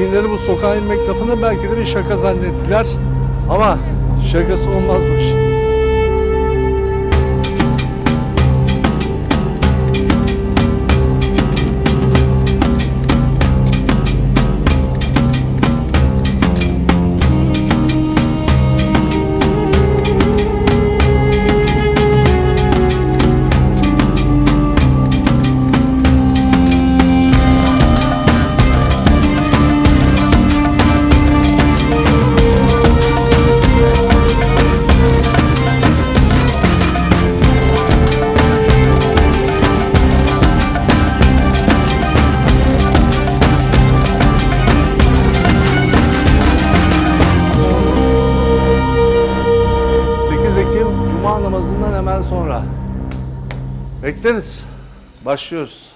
Kibinleri bu sokağa inmek lafını belki de bir şaka zannettiler. Ama şakası olmaz namazından hemen sonra. Bekleriz. Başlıyoruz.